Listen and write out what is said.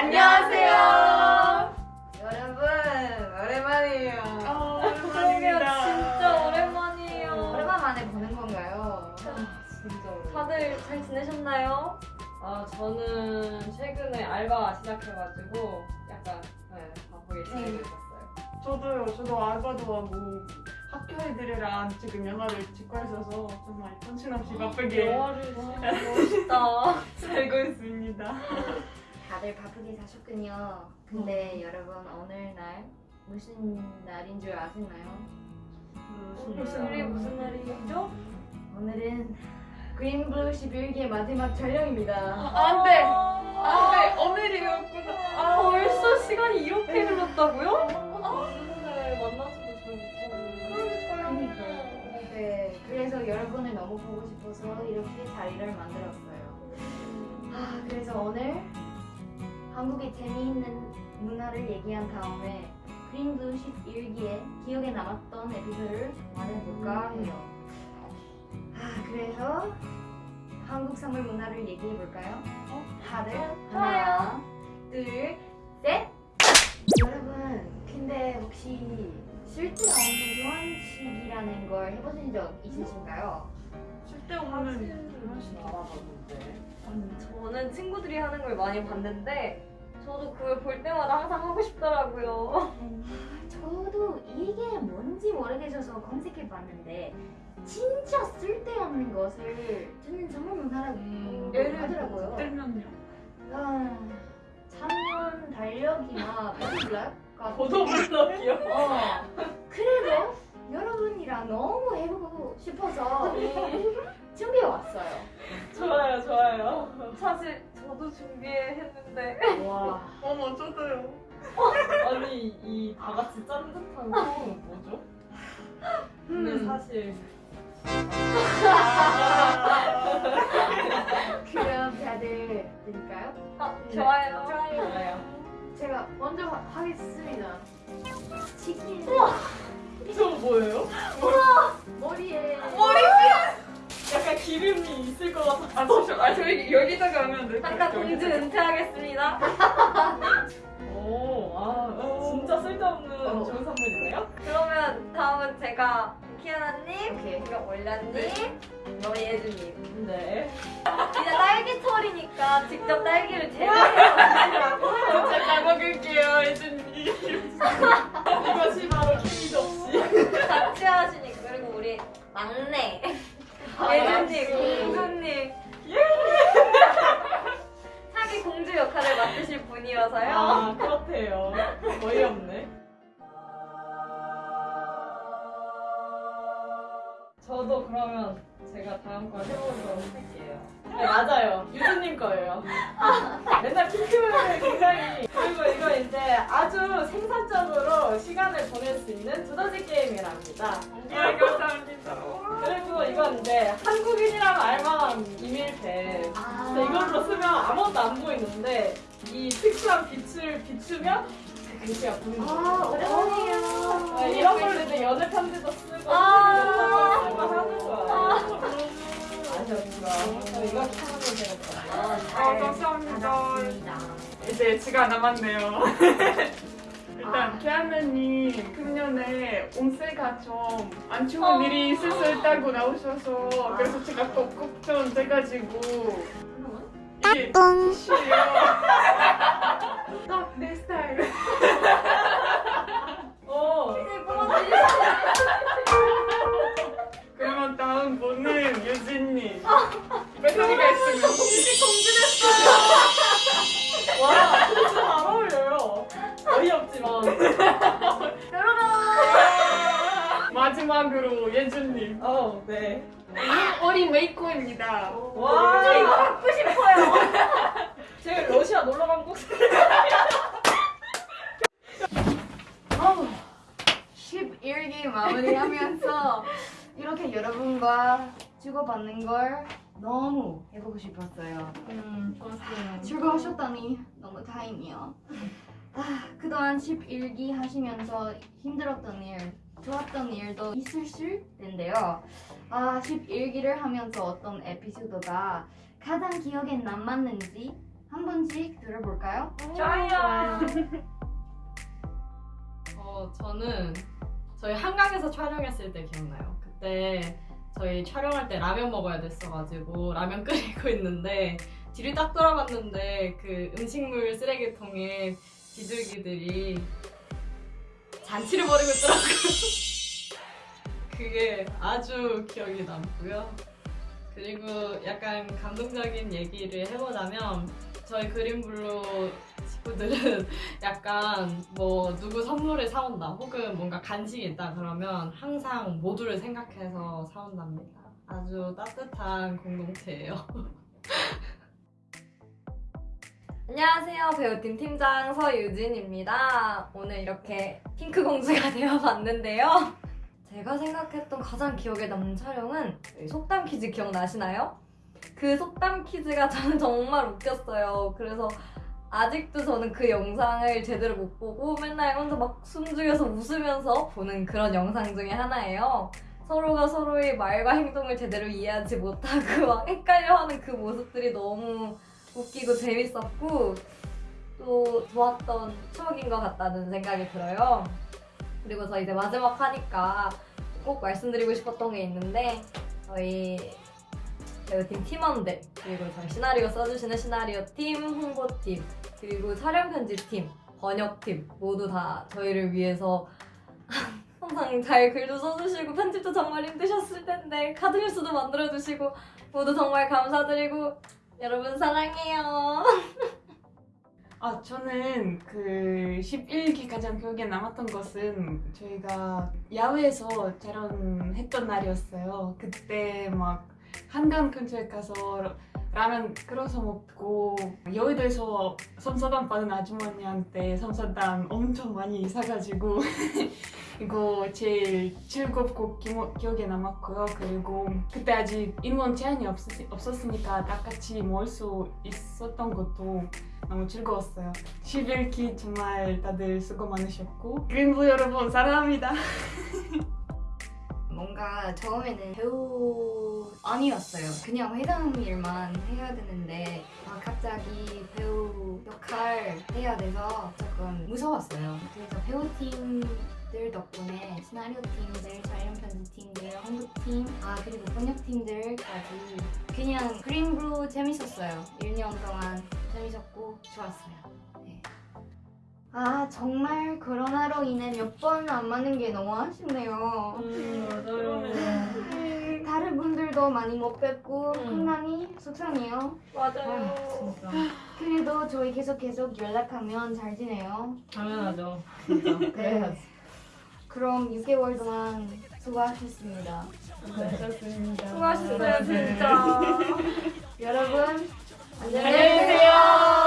안녕하세요. 여러분 오랜만이에요. 아, 그러게요 진짜 오랜만이에요 오랜만 만에 보는 건가요? 진짜 오랜만. 다들 잘 지내셨나요? 아 저는 최근에 알바 시작해가지고 약간 네, 바쁘게 지내고 네. 있었어요. 저도요. 저도 알바도 하고 학교 애들이랑 지금 영화를 찍고 있어서 정말 정신없이 바쁘게 영화를 멋있다. 다들 바쁘게 사셨군요. 근데 여러분 오늘날 무슨 날인 줄 아시나요? 무슨 일이 무슨 날이죠? 오늘은 그린블루 11기의 마지막 촬영입니다. 안 돼! 안 돼! 오늘이었구나. 아, 벌써 시간이 이렇게 흘렀다고요? 무슨 날잘 못하고 네, 그래서 여러분을 너무 보고 싶어서 이렇게 자리를 만들었어요. 아, 그래서 오늘 한국의 재미있는 문화를 얘기한 다음에 그린블루 11기에 기억에 남았던 에피소드를 말해볼까 해요. 아, 그래서 한국 선물 문화를 얘기해볼까요? 다들 하나, 둘, 셋! 여러분, 근데 혹시 쓸데없는 교환식이라는 걸 해보신 적 있으신가요? 쓸데없는 사실 알아봤는데 저는 친구들이 하는 걸 많이 봤는데 저도 그걸 볼 때마다 항상 하고 싶더라고요 저도 이게 뭔지 모르겠어서 검색해봤는데 진짜 쓸데없는 것을 저는 선물 문화라고 음, 예를 하더라고요. 들면요. 아, 참견 달력이나 같은 보도블럭이요? 어, 그래도 여러분이랑 너무 해보고 싶어서 준비해 왔어요. 좋아요 좋아요. 사실 저도 준비했는데 와 어머, 저도요. 아니 이 다 같이 짠 듯한 소음은 뭐죠? 근데 음. 사실 그럼 다들 드릴까요? 아, 좋아요 좋아요. 제가 먼저 하- 하겠습니다. 아. 아, 저, 아, 저희 여기다가 하면 돼. 잠깐 공주 은퇴하겠습니다 오, 아, 진짜 쓸데없는 어. 좋은 선물이네요? 그러면 다음은 제가 키아나님 오케이. 그리고 올라님 그리고 예주님 네. 이제 딸기철이니까 직접 딸기를 제조해서 진짜 잘 먹을게요, 예준님. 이것이 바로 케이 접시. 같이 하시니까 그리고 우리 막내 아, 예주님 역시. 공주님 역할을 맡으실 분이어서요 아, 그렇대요. 어이없네. 저도 그러면 제가 다음 걸 해보도록 할게요. 네, 맞아요. 유주님 거예요. 맨날 핑크를 굉장히. 그리고 이거 이제 아주 생산적으로 시간을 보낼 수 있는 두더지 게임이랍니다. 예, 감사합니다. 이제 한국인이라면 알만한 이밀펜. 아. 이걸로 쓰면 아무것도 안 보이는데 이 특수한 빛을 비추면 그 글씨가 보이는 아, 거예요. 오랜만이에요. 네, 이런 걸로 이제 연애 편지도 쓰고 아. 쓰고 하는 거야. 아셨구나. 이거 하면 되겠다. 아, 감사합니다. 받았습니다. 이제 시간 남았네요. 일단 키아나님 금년에 온세가 좀 안 좋은 어. 일이 있을 수 있다고 나오셔서 그래서 제가 또 걱정돼가지고 이게 티슈예요. 딱내 스타일. 어. 뽑아주시 그러면 다음 분은 유진님. 어린 메이커입니다. 와, 저 이거 갖고 싶어요 제가 러시아 놀러 간 곳. 어우, 11기 마무리하면서 이렇게 여러분과 주고받는 걸 너무 해보고 싶었어요. 음, 좋았어요. 즐거우셨다니 너무 다행이요. 아, 그동안 11기 하시면서 힘들었던 일, 좋았던 일도 있으실 텐데요. 아, 11기를 하면서 어떤 에피소드가 가장 기억에 남았는지 한 번씩 들어볼까요? 좋아요. 어, 저는 저희 한강에서 촬영했을 때 기억나요. 그때 저희 촬영할 때 라면 먹어야 됐어가지고 라면 끓이고 있는데 뒤를 딱 돌아봤는데 그 음식물 쓰레기통에 비둘기들이 잔치를 벌이고 있더라고요. 그게 아주 기억이 남고요. 그리고 약간 감동적인 얘기를 해보자면 저희 그린블루 식구들은 약간 뭐 누구 선물을 사온다 혹은 뭔가 간식이 있다 그러면 항상 모두를 생각해서 사온답니다. 아주 따뜻한 공동체예요. 안녕하세요. 배우팀 팀장 서유진입니다. 오늘 이렇게 핑크 공주가 되어봤는데요. 제가 생각했던 가장 기억에 남는 촬영은 속담 퀴즈 기억나시나요? 그 속담 퀴즈가 저는 정말 웃겼어요. 그래서 아직도 저는 그 영상을 제대로 못 보고 맨날 혼자 막 숨죽여서 웃으면서 보는 그런 영상 중에 하나예요. 서로가 서로의 말과 행동을 제대로 이해하지 못하고 막 헷갈려하는 그 모습들이 너무 웃기고 재밌었고 또 좋았던 추억인 것 같다는 생각이 들어요. 그리고 저 이제 마지막 하니까 꼭 말씀드리고 싶었던 게 있는데 저희 배우팀 팀원들 그리고 저희 시나리오 써주시는 시나리오 팀, 홍보팀 그리고 촬영 편집팀, 번역팀 모두 다 저희를 위해서 항상 잘 글도 써주시고 편집도 정말 힘드셨을 텐데 카드뉴스도 만들어주시고 모두 정말 감사드리고 여러분 사랑해요. 아 저는 그 11기 가장 기억에 남았던 것은 저희가 야외에서 촬영했던 날이었어요. 그때 막 한강 근처에 가서 라면 끓여서 먹고 여의도에서 섬사단 받은 아주머니한테 섬사단 엄청 많이 사가지고 이거 제일 즐겁고 기모, 기억에 남았고요. 그리고 그때 아직 인원 제한이 없, 없었으니까 다 같이 모을 수 있었던 것도 너무 즐거웠어요. 11기 정말 다들 수고 많으셨고 그린부 여러분 사랑합니다. 뭔가 처음에는 배우 아니었어요. 그냥 회장 일만 해야 되는데 아, 갑자기 배우 역할 해야 돼서 조금 무서웠어요. 그래서 배우팀 들 덕분에 시나리오 팀들, 촬영 편집 팀들, 홍보 팀, 아 그리고 번역 팀들까지 그냥 그린브루 재밌었어요. 1년 동안 재밌었고 좋았어요. 네. 아 정말 코로나로 인해 몇 번 안 맞는 게 너무 아쉽네요. 더 많이 못 뵙고 음. 콩랑이 속상해요. 맞아요. 아, 진짜. 그래도 저희 계속 계속 연락하면 잘 지내요. 당연하죠. 진짜. 그래야지. 네. 그럼 6개월 동안 수고하셨습니다. 네. 그렇습니다. 수고하셨어요, 진짜. 네. 여러분, 안녕히 계세요.